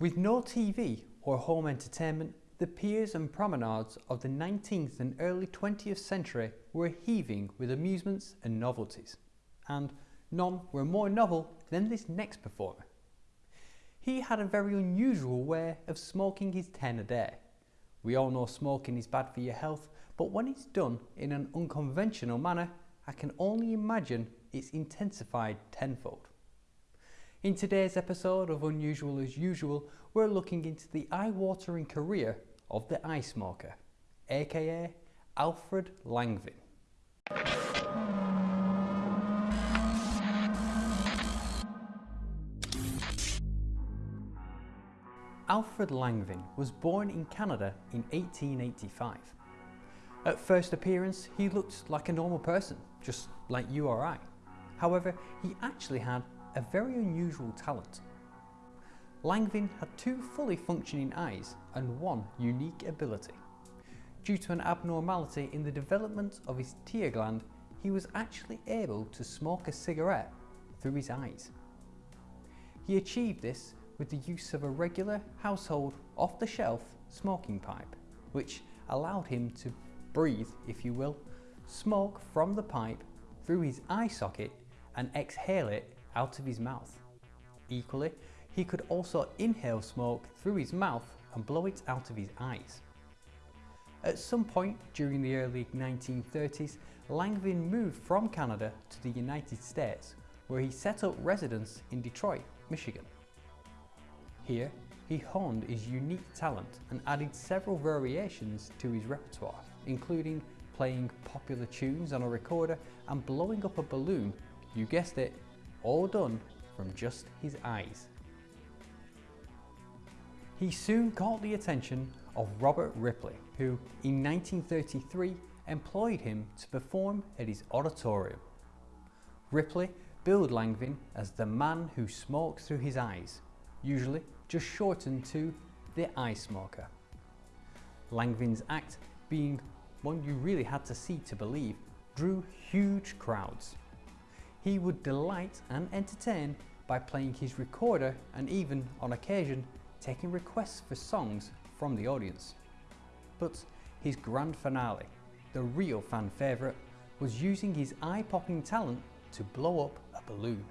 With no TV or home entertainment, the piers and promenades of the 19th and early 20th century were heaving with amusements and novelties, and none were more novel than this next performer. He had a very unusual way of smoking his 10 a day. We all know smoking is bad for your health, but when it's done in an unconventional manner, I can only imagine it's intensified tenfold. In today's episode of Unusual as Usual, we're looking into the eye-watering career of the eye smoker, aka Alfred Langevin. Alfred Langevin was born in Canada in 1885. At first appearance, he looked like a normal person, just like you or I. However, he actually had a very unusual talent. Langevin had two fully functioning eyes and one unique ability. Due to an abnormality in the development of his tear gland, he was actually able to smoke a cigarette through his eyes. He achieved this with the use of a regular household off-the-shelf smoking pipe, which allowed him to breathe, if you will, smoke from the pipe through his eye socket and exhale it out of his mouth. Equally, he could also inhale smoke through his mouth and blow it out of his eyes. At some point during the early 1930s, Langevin moved from Canada to the United States, where he set up residence in Detroit, Michigan. Here, he honed his unique talent and added several variations to his repertoire, including playing popular tunes on a recorder and blowing up a balloon, you guessed it, all done from just his eyes. He soon caught the attention of Robert Ripley, who in 1933 employed him to perform at his auditorium. Ripley billed Langevin as the man who smokes through his eyes, usually just shortened to the eye smoker. Langevin's act, being one you really had to see to believe, drew huge crowds. He would delight and entertain by playing his recorder and even, on occasion, taking requests for songs from the audience. But his grand finale, the real fan favourite, was using his eye-popping talent to blow up a balloon.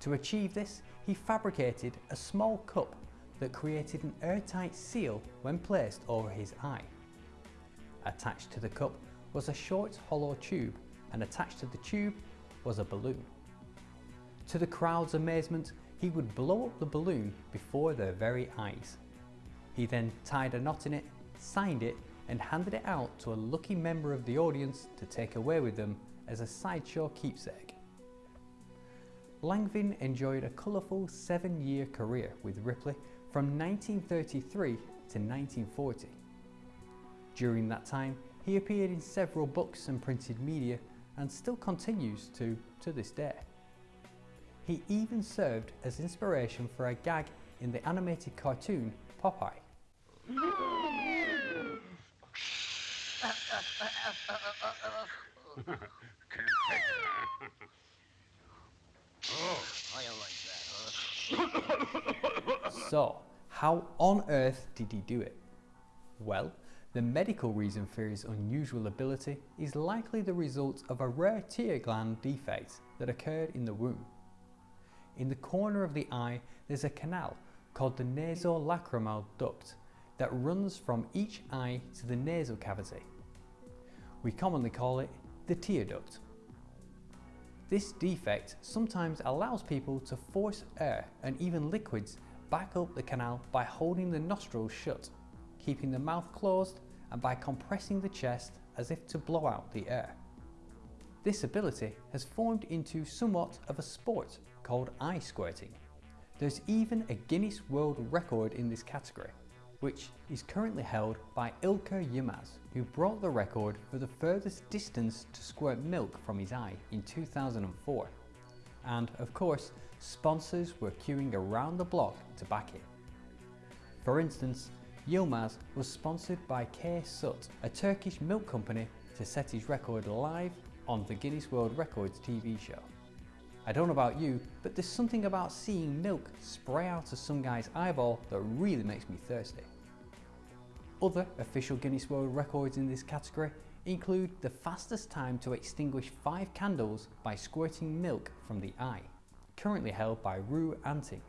To achieve this, he fabricated a small cup that created an airtight seal when placed over his eye. Attached to the cup was a short hollow tube and attached to the tube was a balloon. To the crowd's amazement, he would blow up the balloon before their very eyes. He then tied a knot in it, signed it and handed it out to a lucky member of the audience to take away with them as a sideshow keepsake. Langevin enjoyed a colourful seven-year career with Ripley from 1933 to 1940. During that time, he appeared in several books and printed media and still continues to to this day. He even served as inspiration for a gag in the animated cartoon Popeye. I like that, huh? so, how on earth did he do it? Well, the medical reason for his unusual ability is likely the result of a rare tear gland defect that occurred in the womb. In the corner of the eye, there's a canal called the nasolacrimal duct that runs from each eye to the nasal cavity. We commonly call it the tear duct. This defect sometimes allows people to force air and even liquids back up the canal by holding the nostrils shut, keeping the mouth closed and by compressing the chest as if to blow out the air. This ability has formed into somewhat of a sport called eye squirting. There's even a Guinness World Record in this category, which is currently held by Ilker Yilmaz, who broke the record for the furthest distance to squirt milk from his eye in 2004. And of course, sponsors were queuing around the block to back it. For instance, Yilmaz was sponsored by K Sut, a Turkish milk company, to set his record live on the Guinness World Records TV show. I don't know about you, but there's something about seeing milk spray out of some guy's eyeball that really makes me thirsty. Other official Guinness World Records in this category include the fastest time to extinguish five candles by squirting milk from the eye, currently held by Rue Anting.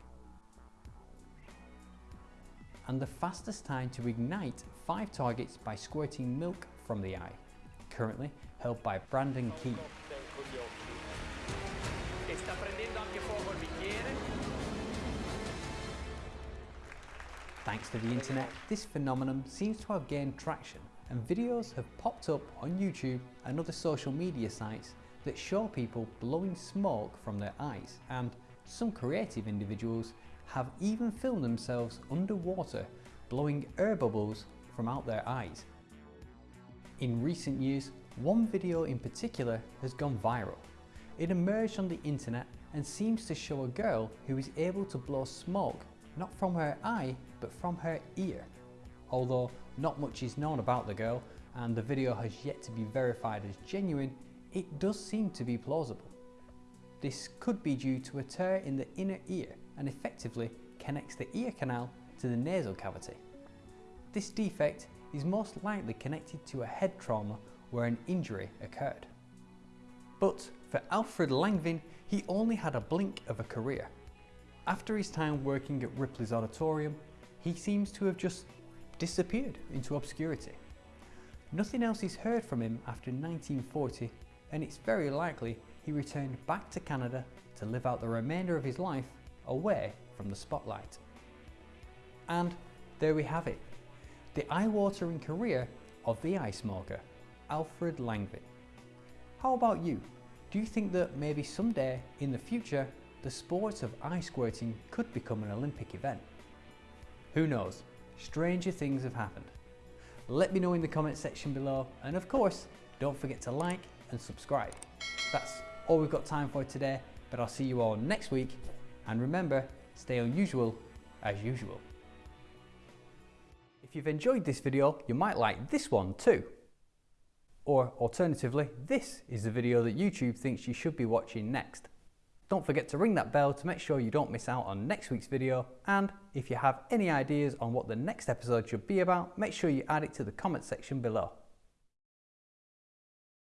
And the fastest time to ignite five targets by squirting milk from the eye, currently held by Brandon Key. Thanks to the internet, this phenomenon seems to have gained traction and videos have popped up on YouTube and other social media sites that show people blowing smoke from their eyes and some creative individuals have even filmed themselves underwater blowing air bubbles from out their eyes. In recent years, one video in particular has gone viral. It emerged on the internet and seems to show a girl who is able to blow smoke not from her eye but from her ear. Although not much is known about the girl and the video has yet to be verified as genuine, it does seem to be plausible. This could be due to a tear in the inner ear and effectively connects the ear canal to the nasal cavity. This defect is most likely connected to a head trauma where an injury occurred. But for Alfred Langevin, he only had a blink of a career. After his time working at Ripley's Auditorium, he seems to have just disappeared into obscurity. Nothing else is heard from him after 1940 and it's very likely he returned back to Canada to live out the remainder of his life away from the spotlight. And there we have it, the eye-watering career of the eye smoker, Alfred Langevin. How about you? Do you think that maybe someday in the future the sport of eye squirting could become an Olympic event? Who knows? Stranger things have happened. Let me know in the comment section below and of course don't forget to like and subscribe. That's all we've got time for today but I'll see you all next week and remember stay unusual as usual. If you've enjoyed this video you might like this one too. Or alternatively this is the video that YouTube thinks you should be watching next. Don't forget to ring that bell to make sure you don't miss out on next week's video and if you have any ideas on what the next episode should be about, make sure you add it to the comment section below.